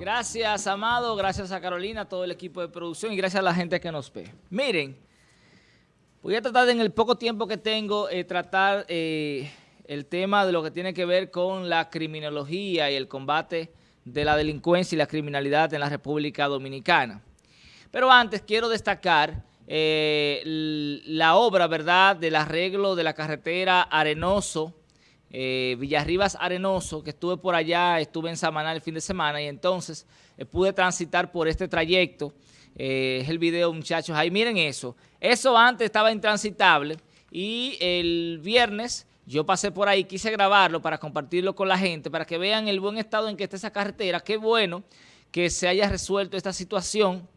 Gracias, Amado, gracias a Carolina, a todo el equipo de producción y gracias a la gente que nos ve. Miren, voy a tratar en el poco tiempo que tengo, eh, tratar eh, el tema de lo que tiene que ver con la criminología y el combate de la delincuencia y la criminalidad en la República Dominicana. Pero antes quiero destacar eh, la obra, ¿verdad?, del arreglo de la carretera Arenoso, eh, Villarribas Arenoso, que estuve por allá, estuve en Samaná el fin de semana y entonces eh, pude transitar por este trayecto. es el video, muchachos, ahí miren eso. Eso antes estaba intransitable y el viernes yo pasé por ahí, quise grabarlo para compartirlo con la gente, para que vean el buen estado en que está esa carretera. Qué bueno que se haya resuelto esta situación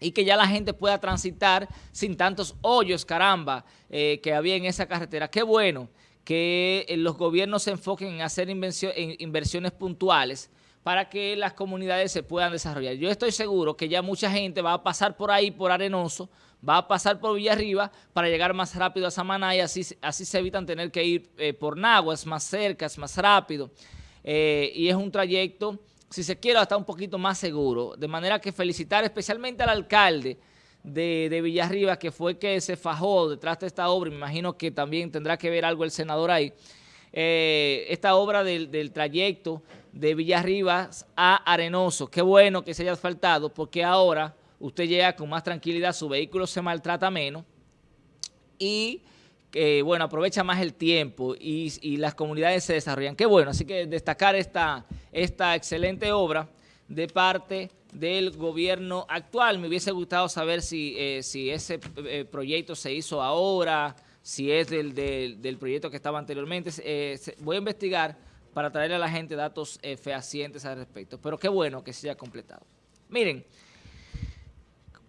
y que ya la gente pueda transitar sin tantos hoyos, caramba, eh, que había en esa carretera. Qué bueno que eh, los gobiernos se enfoquen en hacer inversiones puntuales para que las comunidades se puedan desarrollar. Yo estoy seguro que ya mucha gente va a pasar por ahí, por Arenoso, va a pasar por Villarriba para llegar más rápido a Samaná y así, así se evitan tener que ir eh, por Nagua, es más cerca, es más rápido y es un trayecto si se quiere, hasta un poquito más seguro. De manera que felicitar especialmente al alcalde de, de que fue que se fajó detrás de esta obra, me imagino que también tendrá que ver algo el senador ahí, eh, esta obra del, trayecto de Villarribas a Arenoso. Qué bueno que se haya asfaltado, porque ahora usted llega con más tranquilidad, su vehículo se maltrata menos y que bueno, aprovecha más el tiempo y, las comunidades se desarrollan. Qué bueno, así que destacar esta, esta excelente obra de parte del gobierno actual. Me hubiese gustado saber si, eh, si ese eh, proyecto se hizo ahora, si es del, del, proyecto que estaba anteriormente. Eh, voy a investigar para traerle a la gente datos fehacientes al respecto. Pero qué bueno que se haya completado. Miren,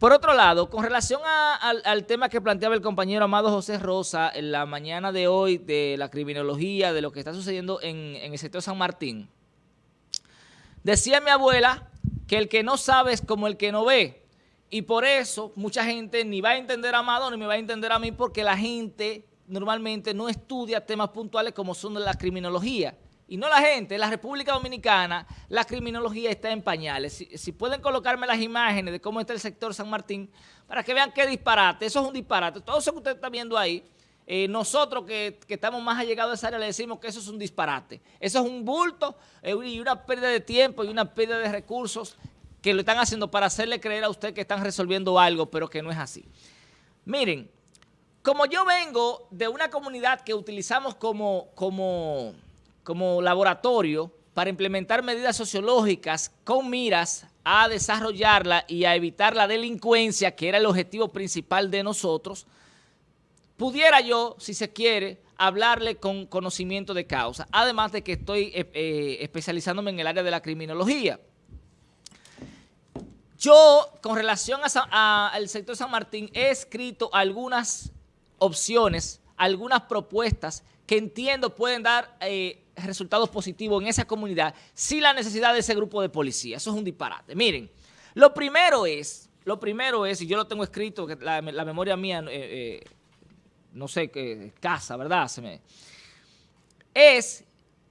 por otro lado, con relación al, tema que planteaba el compañero Amado José Rosa en la mañana de hoy de la criminología, de lo que está sucediendo en, el sector San Martín, decía mi abuela que el que no sabe es como el que no ve. Y por eso mucha gente ni va a entender a Amado ni me va a entender a mí porque la gente normalmente no estudia temas puntuales como son la criminología. Y no la gente, en la República Dominicana la criminología está en pañales. Si, pueden colocarme las imágenes de cómo está el sector San Martín, para que vean qué disparate, eso es un disparate. Todo eso que usted está viendo ahí, eh, nosotros que, estamos más allegados a esa área le decimos que eso es un disparate. Eso es un bulto eh, y una pérdida de tiempo y una pérdida de recursos que lo están haciendo para hacerle creer a usted que están resolviendo algo, pero que no es así. Miren, como yo vengo de una comunidad que utilizamos como... como como laboratorio para implementar medidas sociológicas con miras a desarrollarla y a evitar la delincuencia, que era el objetivo principal de nosotros, pudiera yo, si se quiere, hablarle con conocimiento de causa, además de que estoy eh, eh, especializándome en el área de la criminología. Yo, con relación al sector San Martín, he escrito algunas opciones, algunas propuestas que entiendo pueden dar eh, resultados positivos en esa comunidad sin la necesidad de ese grupo de policía. Eso es un disparate. Miren, lo primero es, lo primero es, y yo lo tengo escrito, la, memoria mía, no sé, qué casa, ¿verdad? Es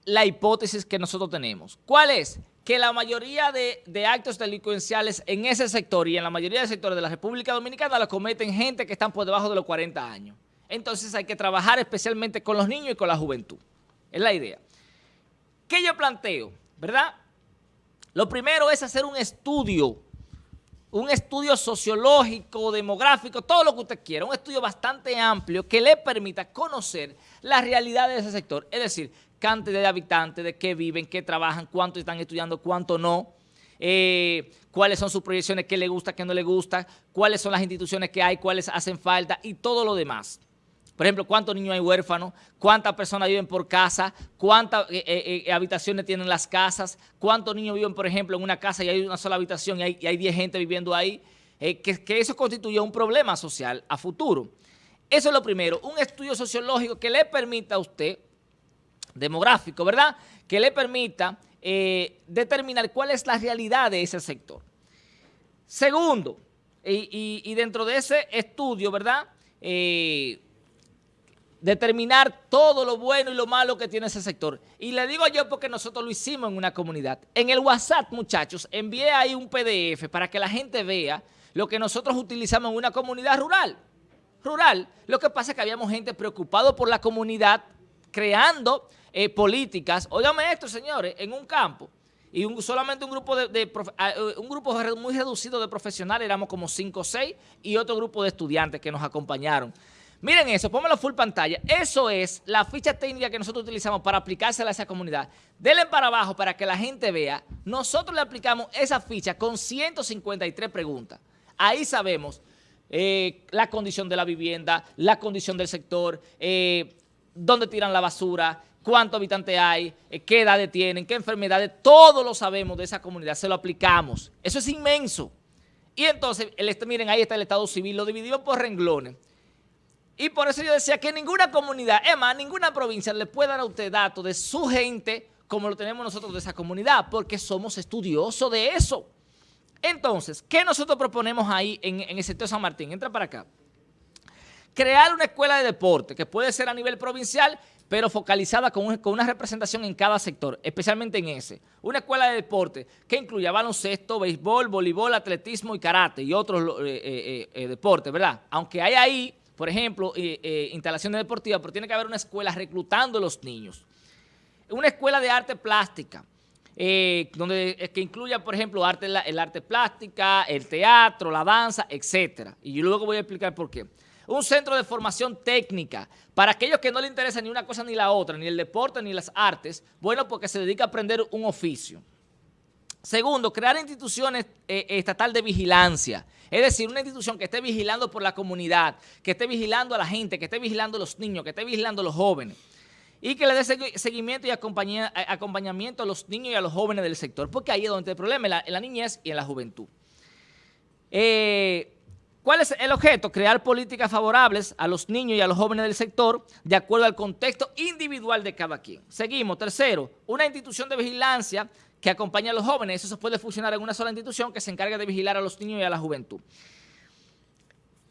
la hipótesis que nosotros tenemos. ¿Cuál es? Que la mayoría de, de, actos delincuenciales en ese sector y en la mayoría de sectores de la República Dominicana la cometen gente que están por debajo de los 40 años. Entonces hay que trabajar especialmente con los niños y con la juventud. Es la idea. ¿Qué yo planteo? ¿Verdad? Lo primero es hacer un estudio, un estudio sociológico, demográfico, todo lo que usted quiera, un estudio bastante amplio que le permita conocer la realidad de ese sector, es decir, cantidad de habitantes, de qué viven, qué trabajan, cuánto están estudiando, cuánto no, eh, cuáles son sus proyecciones, qué le gusta, qué no le gusta, cuáles son las instituciones que hay, cuáles hacen falta y todo lo demás. Por ejemplo, cuántos niños hay huérfanos, cuántas personas viven por casa, cuántas eh, eh, eh, habitaciones tienen las casas, cuántos niños viven, por ejemplo, en una casa y hay una sola habitación y hay, 10 gente viviendo ahí, que, eso constituye un problema social a futuro. Eso es lo primero, un estudio sociológico que le permita a usted, demográfico, ¿verdad?, que le permita determinar cuál es la realidad de ese sector. Segundo, y, dentro de ese estudio, ¿verdad?, determinar todo lo bueno y lo malo que tiene ese sector. Y le digo yo porque nosotros lo hicimos en una comunidad. En el WhatsApp, muchachos, envié ahí un PDF para que la gente vea lo que nosotros utilizamos en una comunidad rural. Rural. Lo que pasa es que habíamos gente preocupado por la comunidad, creando eh, políticas. Óigame esto, señores, en un campo y solamente un grupo de, ah, eh, un grupo muy reducido de profesionales, éramos como 5 o 6, y otro grupo de estudiantes que nos acompañaron. Miren eso, pónganlo full pantalla. Eso es la ficha técnica que nosotros utilizamos para aplicársela a esa comunidad. Denle para abajo para que la gente vea. Nosotros le aplicamos esa ficha con 153 preguntas. Ahí sabemos eh, la condición de la vivienda, la condición del sector, eh, dónde tiran la basura, cuántos habitantes hay, eh, qué edades tienen, qué enfermedades, todo lo sabemos de esa comunidad, se lo aplicamos. Eso es inmenso. Y entonces, el, miren, ahí está el Estado Civil, lo dividimos por renglones. Y por eso yo decía que ninguna comunidad, es más, ninguna provincia le puede dar a usted datos de su gente como lo tenemos nosotros de esa comunidad, porque somos estudiosos de eso. Entonces, ¿qué nosotros proponemos ahí en, el sector San Martín? Entra para acá. Crear una escuela de deporte, que puede ser a nivel provincial pero focalizada con, una representación en cada sector, especialmente en ese. Una escuela de deporte que incluya baloncesto, béisbol, voleibol, atletismo y karate y otros eh, eh, eh, deportes, ¿verdad? Aunque hay ahí, por ejemplo, instalaciones deportivas, pero tiene que haber una escuela reclutando a los niños. Una escuela de arte plástica, donde que incluya, por ejemplo, arte, el arte plástica, el teatro, la danza, etcétera. Y luego voy a explicar por qué un centro de formación técnica para aquellos que no les interesa ni una cosa ni la otra, ni el deporte ni las artes, bueno, porque se dedica a aprender un oficio. Segundo, crear instituciones eh, estatal de vigilancia, es decir, una institución que esté vigilando por la comunidad, que esté vigilando a la gente, que esté vigilando a los niños, que esté vigilando a los jóvenes y que le dé seguimiento y acompañamiento a los niños y a los jóvenes del sector, porque ahí es donde está el problema, en la, en la niñez y en la juventud. Eh, ¿Cuál es el objeto? Crear políticas favorables a los niños y a los jóvenes del sector de acuerdo al contexto individual de cada quien. Seguimos. Tercero, una institución de vigilancia que acompañe a los jóvenes. Eso se puede funcionar en una sola institución que se encargue de vigilar a los niños y a la juventud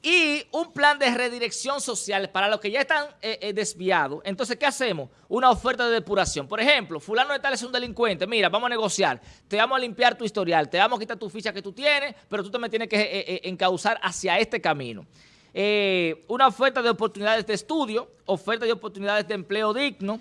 y un plan de redirección social para los que ya están eh, eh, desviados. Entonces, ¿qué hacemos? Una oferta de depuración. Por ejemplo, fulano de tal es un delincuente. Mira, vamos a negociar. Te vamos a limpiar tu historial. Te vamos a quitar tu ficha que tú tienes, pero tú me tienes que eh, encauzar hacia este camino. una oferta de oportunidades de estudio, oferta de oportunidades de empleo digno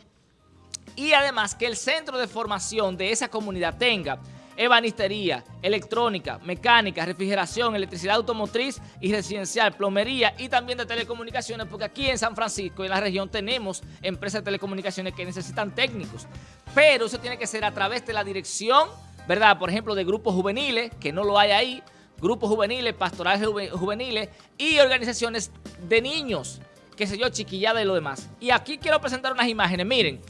y además que el centro de formación de esa comunidad tenga ebanistería, electrónica, mecánica, refrigeración, electricidad automotriz y residencial, plomería y también de telecomunicaciones, porque aquí en San Francisco, en la región, tenemos empresas de telecomunicaciones que necesitan técnicos. Pero eso tiene que ser a través de la dirección, ¿verdad? Por ejemplo, de grupos juveniles, que no lo hay ahí, grupos juveniles, pastorales juveniles y organizaciones de niños, que sé yo, chiquillada y lo demás. Y aquí quiero presentar unas imágenes, miren,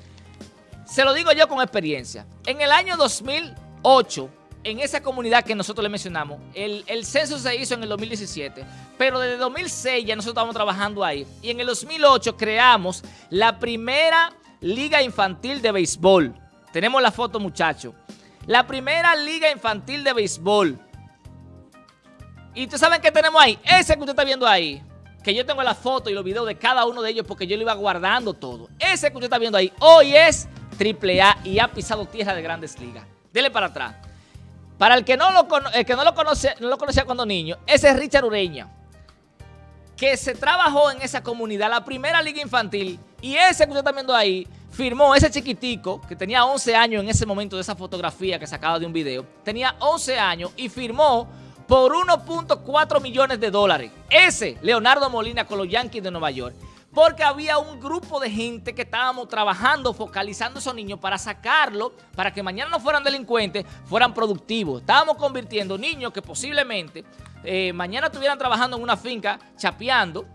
se lo digo yo con experiencia. En el año 2000 8, en esa comunidad que nosotros le mencionamos, el, censo se hizo en el 2017, pero desde 2006 ya nosotros estábamos trabajando ahí. Y en el 2008 creamos la primera liga infantil de béisbol. Tenemos la foto, muchachos. La primera liga infantil de béisbol. Y ustedes saben qué tenemos ahí. Ese que usted está viendo ahí. Que yo tengo la foto y los videos de cada uno de ellos porque yo lo iba guardando todo. Ese que usted está viendo ahí hoy es AAA y ha pisado tierra de grandes ligas. Dele para atrás. Para el que no lo, no lo, conoce, no lo conocía cuando niño, ese es Richard Ureña, que se trabajó en esa comunidad, la primera liga infantil, y ese que usted está viendo ahí, firmó ese chiquitico, que tenía 11 años en ese momento de esa fotografía que sacaba de un video, tenía 11 años y firmó por 1.4 millones de dólares. Ese, Leonardo Molina con los Yankees de Nueva York porque había un grupo de gente que estábamos trabajando, focalizando esos niños para sacarlo, para que mañana no fueran delincuentes, fueran productivos. Estábamos convirtiendo niños que posiblemente eh, mañana estuvieran trabajando en una finca, chapeando,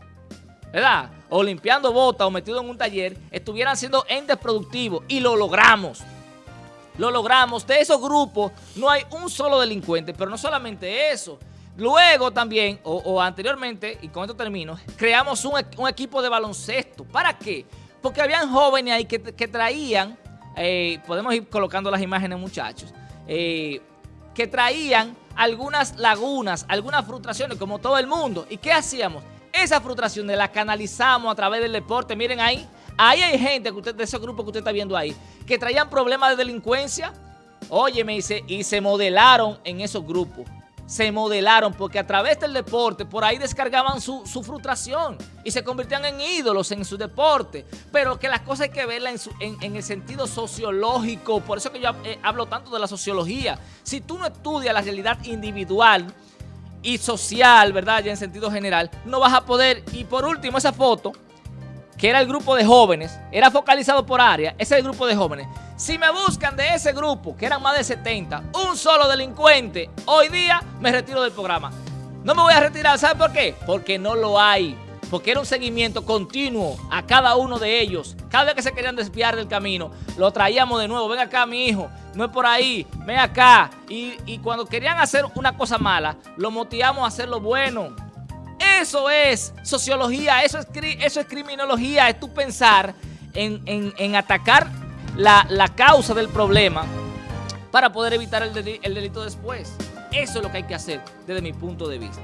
¿verdad? O limpiando botas o metidos en un taller, estuvieran siendo entes productivos y lo logramos. Lo logramos. De esos grupos no hay un solo delincuente, pero no solamente eso, Luego también, o, anteriormente, y con esto termino, creamos un, equipo de baloncesto. ¿Para qué? Porque habían jóvenes ahí que, traían, eh, podemos ir colocando las imágenes muchachos, eh, que traían algunas lagunas, algunas frustraciones como todo el mundo. ¿Y qué hacíamos? Esa frustración de la canalizamos a través del deporte. Miren ahí, ahí hay gente que usted, de ese grupo que usted está viendo ahí, que traían problemas de delincuencia. Óyeme, y se, y se modelaron en esos grupos se modelaron porque a través del deporte por ahí descargaban su, frustración y se convertían en ídolos en su deporte. Pero que las cosas hay que verlas en, el sentido sociológico. Por eso que yo eh, hablo tanto de la sociología. Si tú no estudias la realidad individual y social, ¿verdad? Ya en sentido general, no vas a poder. Y por último, esa foto, que era el grupo de jóvenes, era focalizado por área, ese es el grupo de jóvenes. Si me buscan de ese grupo, que eran más de 70, un solo delincuente, hoy día me retiro del programa. No me voy a retirar, ¿sabe por qué? Porque no lo hay. Porque era un seguimiento continuo a cada uno de ellos. Cada vez que se querían desviar del camino, lo traíamos de nuevo. Ven acá, mi hijo, no es por ahí, ven acá. Y, cuando querían hacer una cosa mala, lo motivamos a hacer lo bueno. Eso es sociología, eso es, eso es criminología, es tu pensar en, en atacar la, causa del problema para poder evitar el, delito después. Eso es lo que hay que hacer desde mi punto de vista.